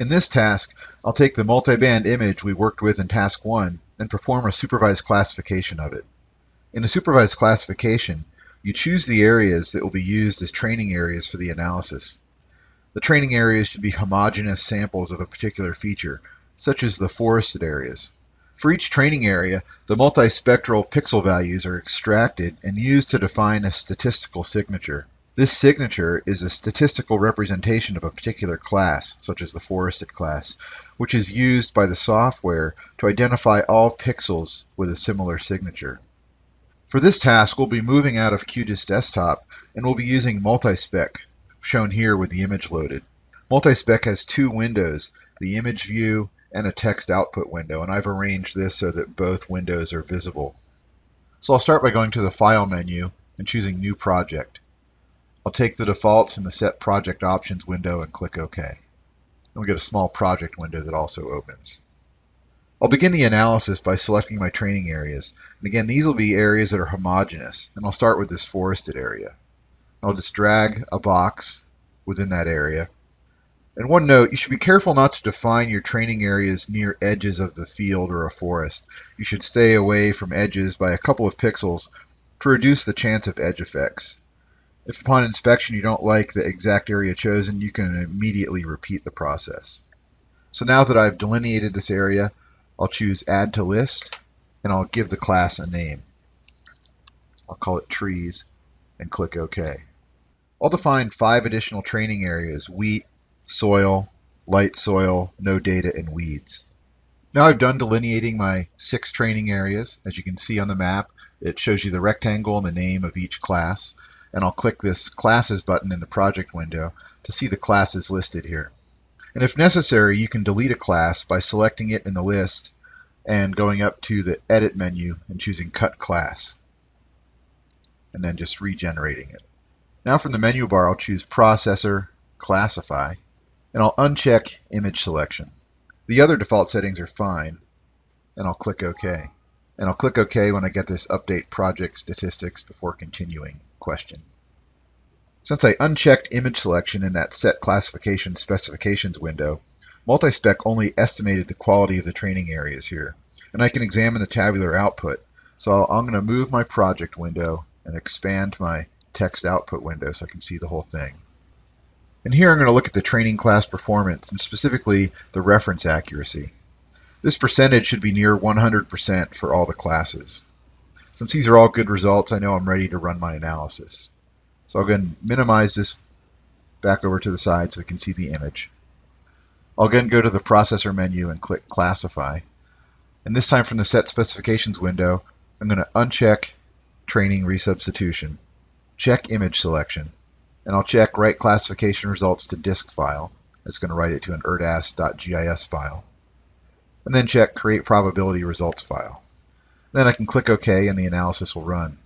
In this task, I'll take the multiband image we worked with in task 1 and perform a supervised classification of it. In a supervised classification, you choose the areas that will be used as training areas for the analysis. The training areas should be homogeneous samples of a particular feature, such as the forested areas. For each training area, the multispectral pixel values are extracted and used to define a statistical signature. This signature is a statistical representation of a particular class, such as the forested class, which is used by the software to identify all pixels with a similar signature. For this task, we'll be moving out of QGIS Desktop and we'll be using Multispec, shown here with the image loaded. Multispec has two windows, the image view and a text output window, and I've arranged this so that both windows are visible. So I'll start by going to the File menu and choosing New Project. I'll take the defaults in the Set Project Options window and click OK. And we get a small project window that also opens. I'll begin the analysis by selecting my training areas. And again, these will be areas that are homogeneous. And I'll start with this forested area. I'll just drag a box within that area. And one note, you should be careful not to define your training areas near edges of the field or a forest. You should stay away from edges by a couple of pixels to reduce the chance of edge effects. If upon inspection you don't like the exact area chosen, you can immediately repeat the process. So now that I've delineated this area, I'll choose Add to List, and I'll give the class a name. I'll call it Trees, and click OK. I'll define five additional training areas, wheat, soil, light soil, no data, and weeds. Now I've done delineating my six training areas. As you can see on the map, it shows you the rectangle and the name of each class. And I'll click this Classes button in the project window to see the classes listed here. And if necessary, you can delete a class by selecting it in the list and going up to the Edit menu and choosing Cut Class. And then just regenerating it. Now from the menu bar, I'll choose Processor, Classify, and I'll uncheck Image Selection. The other default settings are fine, and I'll click OK. And I'll click OK when I get this Update Project Statistics before continuing question. Since I unchecked image selection in that set classification specifications window, Multispec only estimated the quality of the training areas here, and I can examine the tabular output. So I'm going to move my project window and expand my text output window so I can see the whole thing. And here I'm going to look at the training class performance and specifically the reference accuracy. This percentage should be near 100% for all the classes. Since these are all good results, I know I'm ready to run my analysis. So I'll go and minimize this back over to the side so we can see the image. I'll again go to the processor menu and click classify. And this time from the set specifications window, I'm going to uncheck training resubstitution, check image selection, and I'll check write classification results to disk file. It's going to write it to an erdas.gis file. And then check create probability results file. Then I can click OK and the analysis will run.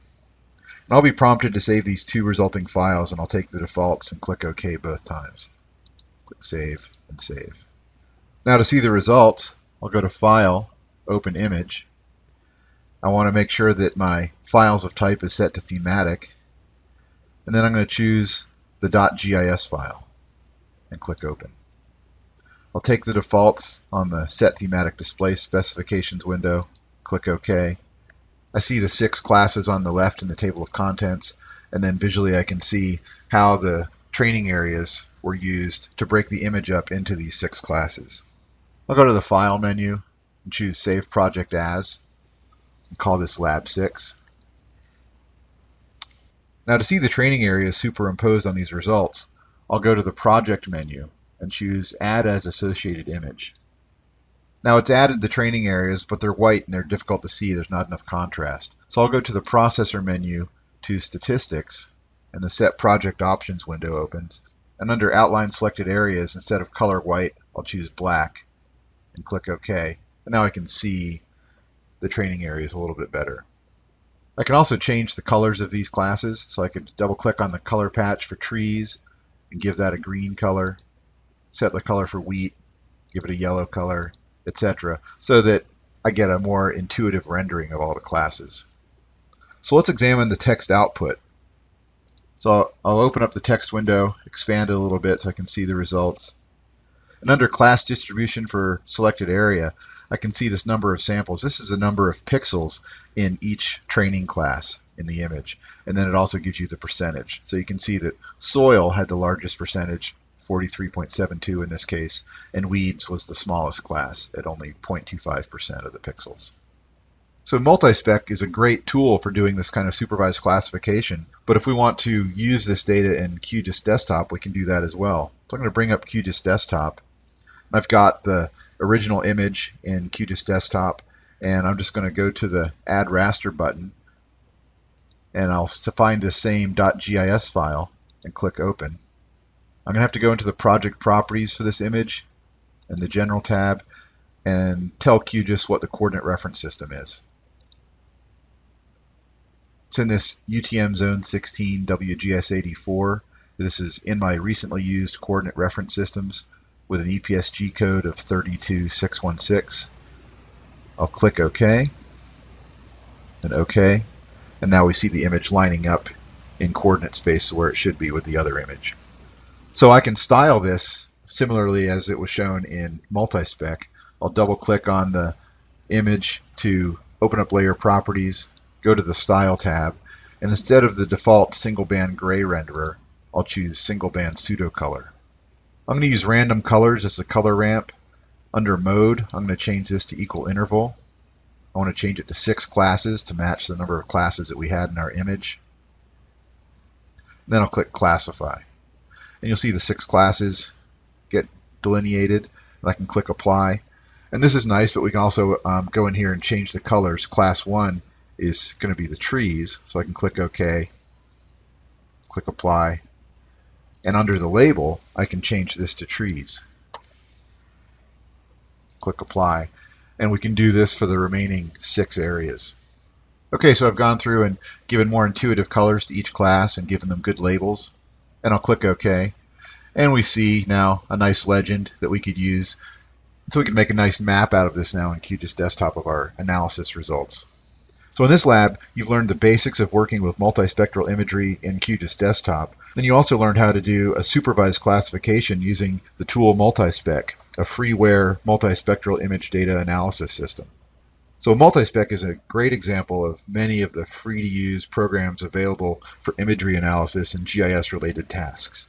And I'll be prompted to save these two resulting files and I'll take the defaults and click OK both times. Click Save and Save. Now to see the results, I'll go to File, Open Image. I want to make sure that my files of type is set to thematic. And then I'm going to choose the .gis file and click Open. I'll take the defaults on the Set Thematic Display Specifications window, click OK, I see the six classes on the left in the table of contents, and then visually I can see how the training areas were used to break the image up into these six classes. I'll go to the File menu and choose Save Project As, and call this Lab 6. Now to see the training areas superimposed on these results, I'll go to the Project menu and choose Add as Associated Image. Now it's added the training areas, but they're white and they're difficult to see. There's not enough contrast. So I'll go to the processor menu to statistics and the set project options window opens. And under outline selected areas, instead of color white, I'll choose black and click OK. And now I can see the training areas a little bit better. I can also change the colors of these classes. So I could double click on the color patch for trees and give that a green color. Set the color for wheat, give it a yellow color, etc., so that I get a more intuitive rendering of all the classes. So let's examine the text output. So I'll open up the text window, expand it a little bit so I can see the results. And under class distribution for selected area, I can see this number of samples. This is the number of pixels in each training class in the image. And then it also gives you the percentage. So you can see that soil had the largest percentage, 43.72 in this case, and weeds was the smallest class at only 0.25% of the pixels. So multispec is a great tool for doing this kind of supervised classification, but if we want to use this data in QGIS Desktop, we can do that as well. So I'm going to bring up QGIS Desktop. I've got the original image in QGIS Desktop, and I'm just going to go to the Add Raster button, and I'll find the same .gis file and click Open. I'm going to have to go into the project properties for this image in the General tab and tell QGIS what the coordinate reference system is. It's in this UTM Zone 16 WGS84. This is in my recently used coordinate reference systems with an EPSG code of 32616. I'll click OK and OK. And now we see the image lining up in coordinate space where it should be with the other image. So I can style this similarly as it was shown in multispec. I'll double click on the image to open up layer properties go to the Style tab, and instead of the default single band gray renderer, I'll choose single band pseudo color. I'm going to use random colors as the color ramp. Under mode, I'm going to change this to equal interval. I want to change it to six classes to match the number of classes that we had in our image. Then I'll click classify. And you'll see the six classes get delineated. And I can click apply. And this is nice, but we can also um, go in here and change the colors. Class 1 is going to be the trees. So I can click OK, click Apply, and under the label, I can change this to trees. Click Apply, and we can do this for the remaining six areas. Okay, so I've gone through and given more intuitive colors to each class and given them good labels, and I'll click OK. And we see now a nice legend that we could use so we can make a nice map out of this now in QGIS Desktop of our analysis results. So in this lab, you've learned the basics of working with multispectral imagery in QGIS Desktop. Then you also learned how to do a supervised classification using the tool Multispec, a freeware multispectral image data analysis system. So Multispec is a great example of many of the free-to-use programs available for imagery analysis and GIS-related tasks.